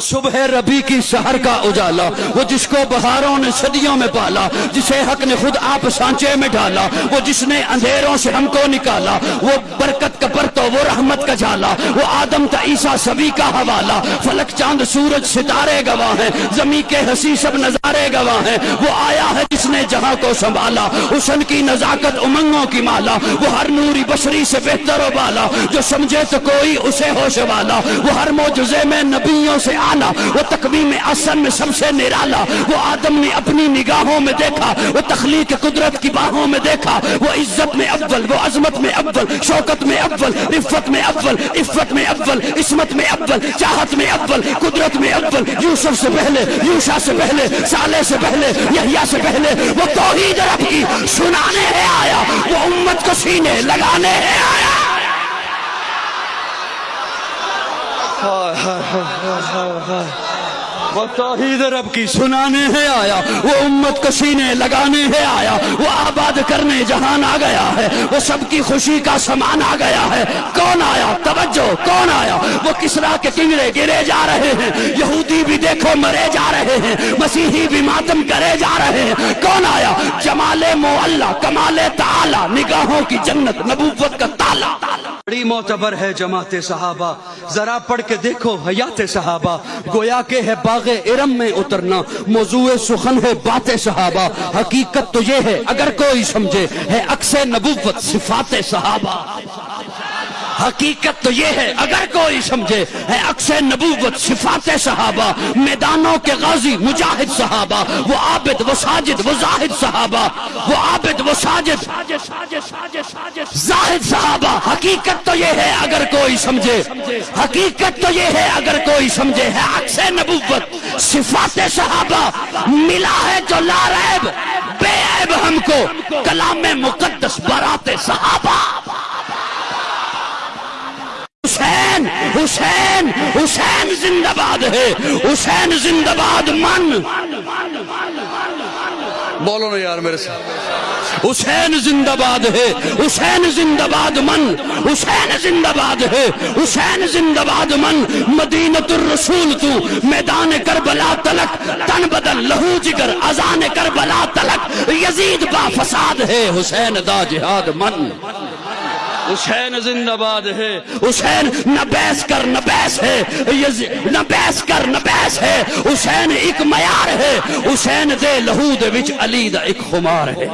صبح ربی کی شہر کا اجالا، وہ جس کو بہاروں نے صدیوں میں پالا، جسے حق نے خود آپ سانچے میں ڈالا وہ جس نے اندھیروں سے ہم کو نکالا، وہ برکت کا وہ رحمت کا جالا وہ آدم تا عیسیٰ سبھی کا حوالہ۔ فلک چاند سورج ستارے گواہ ہیں، زمین کے حسی سب نظارے گواہ ہیں۔ وہ آیا ہے جس نے جہاں کو سنبھالا، حسن کی نزاکت امنگوں کی مالا۔ وہ ہر نوری بشری سے بہتر و بالا۔ جو سمجھے تو کوئی اسے ہوش والا۔ وہ ہر موجزے میں نبیوں سے آنا وہ تقویم اصل میں سب سے نرالا۔ وہ آدم نے اپنی نگاہوں میں دیکھا۔ وہ تخلیق قدرت کی باہوں میں دیکھا۔ وہ عزت میں اول وہ عظمت میں اول شوکت میں اول عفت میں اول، عفت میں اول، عصمت میں اول، چاہت میں اول، قدرت میں اول، یوسف سے پہلے، یوشا سے پہلے سالے سے پہلے، یحییٰ سے پہلے، وہ توحید رب کی سنانے ہے آیا، وہ امت کو سینے لگانے ہے آیا۔ وہ توحید رب کی سنانے ہے آیا، وہ امت کو سینے لگانے ہے آیا، وہ آباد کرنے جہان آ گیا ہے، وہ سب کی خوشی کا سامان آ گیا ہے۔ کون آیا؟ توجہ، کون آیا؟ وہ کسرا کے کنگڑے گرے جا رہے ہیں؟ یہودی بھی دیکھو مرے جا رہے ہیں، مسیحی بھی ماتم کرے جا رہے ہیں۔ کون آیا؟ جمال معلہ کمال تعالی، نگاہوں کی جنت، نبوت کا تالا۔ بڑی معتبر ہے جماعت صحابہ۔ ذرا پڑھ کے دیکھو حیات صحابہ۔ گویا کے ہے باغ ارم میں اترنا۔ موضوع سخن ہے بات صحابہ۔ حقیقت تو یہ ہے، اگر کوئی سمجھے، ہے اکس نبوت صفات صحابہ۔ حقیقت تو یہ ہے، اگر کوئی سمجھے، ہے اکس نبوت صفات صحابہ۔ میدانوں کے غازی مجاہد صحابہ۔ وہ عابد، وہ ساجد، وہ زاہد صحابہ۔ وہ عابد، وہ ساجد۔ زاہد صحابہ، حقیقت تو یہ ہے اگر کوئی سمجھے، حقیقت تو یہ ہے اگر کوئی سمجھے ہے اکس نبوت، صفات صحابہ، ملا ہے جو لا ریب بے عیب ہم کو، کلام مقدس، برات صحابہ۔ حسین حسین حسین زندہ باد ہے، حسین زندہ باد من۔ بولو نا یار میرے ساتھ۔ حسین زندہ باد ہے، حسین زندہ باد من، حسین زندہ باد ہے، حسین زندہ باد من۔ مدینت الرسول تو میدان کربلا تلک، تن بدل لہو جگر ازان کربلا تلک۔ یزید با فساد ہے، حسین دا جہاد من۔ حسین زندہ باد ہے۔ حسین نہ بیس کر نہ بیس ہے۔ نہ بیس کر نہ بیس ہے۔ حسین ایک میار ہے۔ حسین دے لہو دے وچ علی دا ایک خمار ہے۔